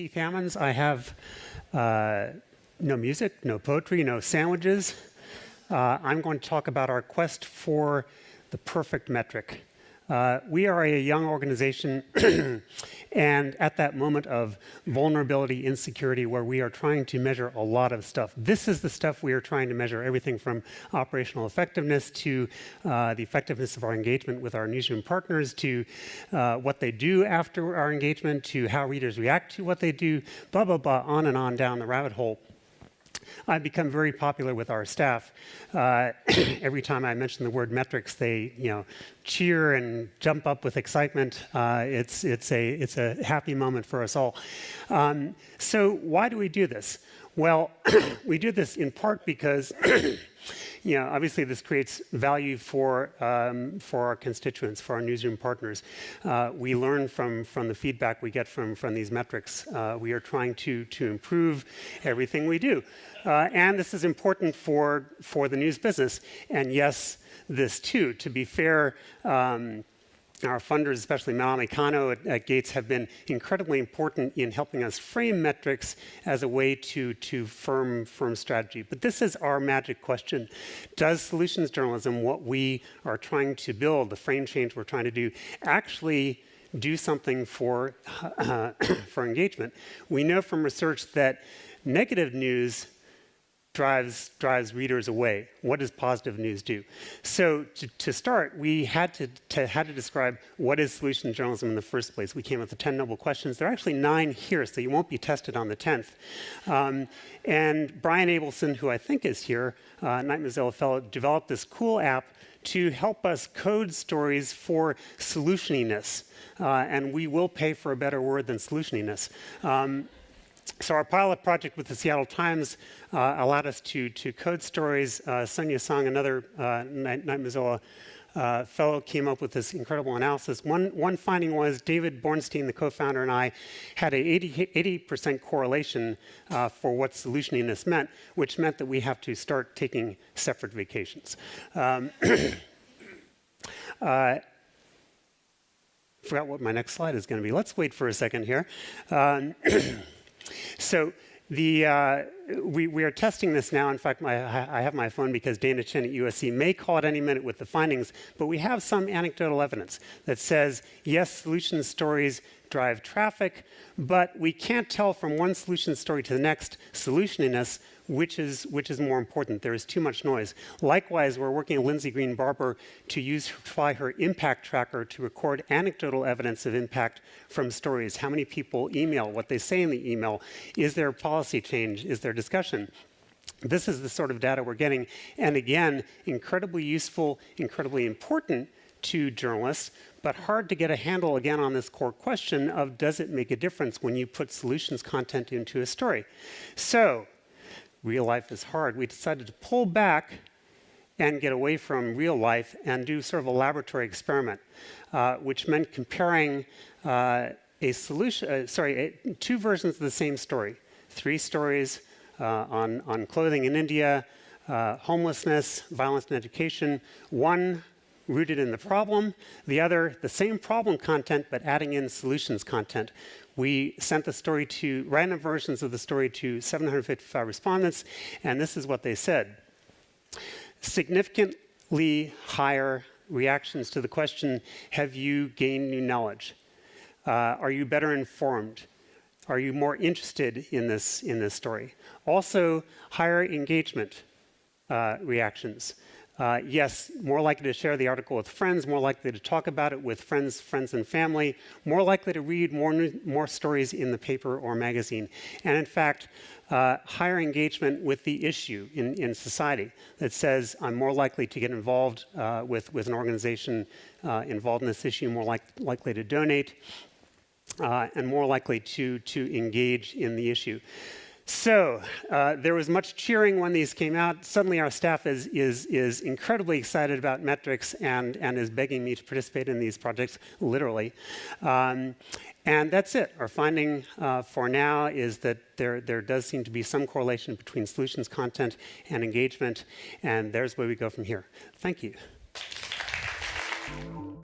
Keith Hammonds. I have uh, no music, no poetry, no sandwiches. Uh, I'm going to talk about our quest for the perfect metric. Uh, we are a young organization, and at that moment of vulnerability, insecurity, where we are trying to measure a lot of stuff. This is the stuff we are trying to measure, everything from operational effectiveness to uh, the effectiveness of our engagement with our newsroom partners, to uh, what they do after our engagement, to how readers react to what they do, blah, blah, blah, on and on down the rabbit hole. I've become very popular with our staff. Uh, every time I mention the word metrics, they you know cheer and jump up with excitement. Uh, it's it's a it's a happy moment for us all. Um, so why do we do this? Well, we do this in part because you know, obviously this creates value for, um, for our constituents, for our newsroom partners. Uh, we learn from, from the feedback we get from, from these metrics. Uh, we are trying to, to improve everything we do. Uh, and this is important for, for the news business. And yes, this too. To be fair, um, our funders, especially Malami Kano at, at, Gates, have been incredibly important in helping us frame metrics as a way to, to firm, firm strategy. But this is our magic question. Does solutions journalism, what we are trying to build, the frame change we're trying to do, actually do something for, uh, for engagement? We know from research that negative news drives, drives readers away. What does positive news do? So to, to start, we had to, to, had to describe what is solution journalism in the first place. We came up with the 10 noble questions. There are actually nine here, so you won't be tested on the 10th. Um, and Brian Abelson, who I think is here, uh, Knight Mozilla Fellow, developed this cool app to help us code stories for solutioniness. Uh, and we will pay for a better word than solutioniness. Um, so our pilot project with the Seattle Times uh, allowed us to, to code stories. Uh, Sonya Song, another uh, Knight, Mozilla uh, fellow, came up with this incredible analysis. One, one finding was David Bornstein, the co-founder, and I had an 80, percent correlation uh, for what solutioniness meant, which meant that we have to start taking separate vacations. Um, uh, forgot what my next slide is going to be. Let's wait for a second here. Um, So the, uh, we, we, are testing this now. In fact, my, I have my phone because Dana Chen at USC may call at any minute with the findings, but we have some anecdotal evidence that says, yes, solution stories drive traffic, but we can't tell from one solution story to the next solutioniness which is, which is more important. There is too much noise. Likewise, we're working with Lindsay Green Barber to use fly her impact tracker to record anecdotal evidence of impact from stories. How many people email, what they say in the email. Is there policy change? Is there discussion? This is the sort of data we're getting. And again, incredibly useful, incredibly important to journalists, but hard to get a handle again on this core question of does it make a difference when you put solutions content into a story? So real life is hard. We decided to pull back and get away from real life and do sort of a laboratory experiment, uh, which meant comparing uh, a solution, uh, sorry, a, two versions of the same story. Three stories on, on clothing in India, uh, homelessness, violence and education. One rooted in the problem, the other the same problem content but adding in solutions content. We sent the story to random versions of the story to 755 respondents, and this is what they said. Significantly higher reactions to the question, have you gained new knowledge? Uh, are you better informed? Are you more interested in this, in this story? Also, higher engagement uh, reactions. Uh, yes, more likely to share the article with friends, more likely to talk about it with friends, friends and family, more likely to read more, more stories in the paper or magazine. And in fact, uh, higher engagement with the issue in, in society that says I'm more likely to get involved uh, with, with an organization uh, involved in this issue, more like, likely to donate, uh, and more likely to, to engage in the issue. So uh, there was much cheering when these came out. Suddenly our staff is, is, is incredibly excited about metrics and, and is begging me to participate in these projects, literally. Um, and that's it. Our finding uh, for now is that there, there does seem to be some correlation between solutions content and engagement, and there's where we go from here. Thank you.